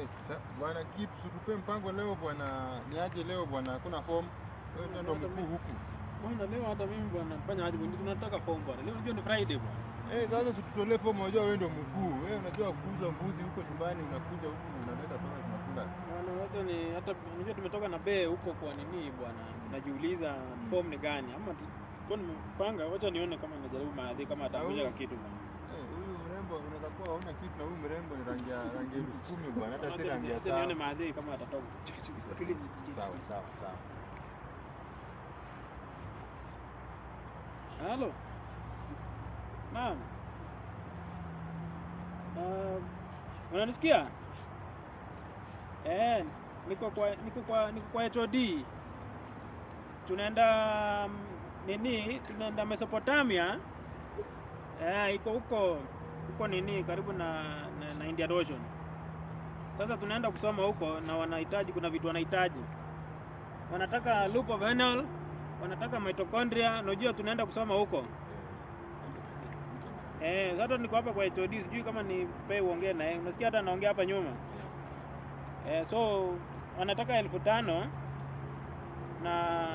Eh, bwana Kip, tupe mpango leo bwana, niaje leo bwana, hakuna form. Wewe ndio ndo mkuu huku. Bwana leo hata mimi bwana nafanya aje bwana tunataka form bwana. Leo unajua ni Friday bwana. Eh, sasa situtolee form, unajua wewe ndo mkuu. Wewe unajua kuuza mbuzi huko nyumbani, unakuja huku unaleta pesa tunakula. Bwana wote ni hata unajua tumetoka na bee huko kwa nini bwana. Tunajiuliza form ni gani ama kwa nimepanga wacha nione kama najaribu maadhi kama atakuja kitu bwana. Kuwa hauna kitu na huyu mrembo ni rangi ya rangi ya elfu kumi bwana, hata si rangi ya nione maadhi kama atatoka. Sawa, sawa, sawa. Halo. Naam. Uh, unanisikia? Eh, niko kwa niko kwa niko kwa HOD. Tunaenda mm, nini? Tunaenda Mesopotamia. Eh, iko huko huko nini karibu na, na, na Indian Ocean. Sasa tunaenda kusoma huko na wanahitaji kuna vitu wanahitaji. Wanataka loop of Henle, wanataka mitochondria, unajua tunaenda kusoma huko. Eh, sasa niko hapa kwa HOD, sijui kama ni pe uongee naye. Unasikia hata anaongea hapa nyuma. Eh, so wanataka elfu tano na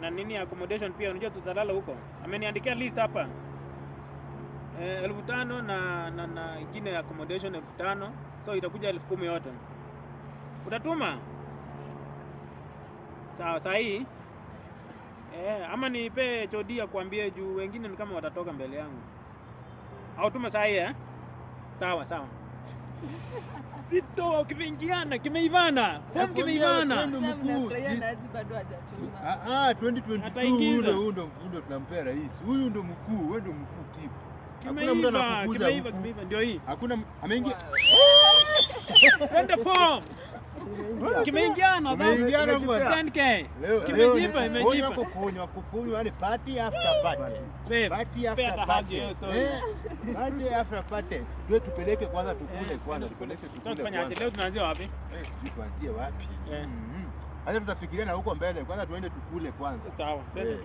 na nini accommodation pia, unajua tutalala huko. Ameniandikia list hapa. Eh, elfu tano na na, na ingine accommodation elfu tano so itakuja elfu kumi yote. Utatuma? Sawa, sahi. Eh, ama nipe HOD akuambie juu wengine ni kama watatoka mbele yangu. Au tuma sahi eh? Sawa sawa. Zito kimeingiana, kimeivana. Form kimeivana. mkuu. Ah, ah, 2022 huyo ndo ndo tunampea rais. Huyu ndo mkuu, wewe ndo mkuu Kip. Hakuna mtu Kimeiva, anakukuza kimeiva, kimeiva ndio hii. Hakuna ameingia. Twende form. Kimeingiana. Kimeingiana bwana. 10k. Kimejipa, leo ni- imejipa. Kunywa kukunywa yani party after party. Party after party. Eh, Party after party. Tuwe tupeleke kwanza tukule Eh, kwanza, tupeleke tukule tufanyaje? kwanza. Leo tunaanzia wapi? Eh, tuanzie wapi? Eh. Mhm. Acha tutafikiria na huko mbele. Kwanza tuende tukule kwanza. Sawa. Eh.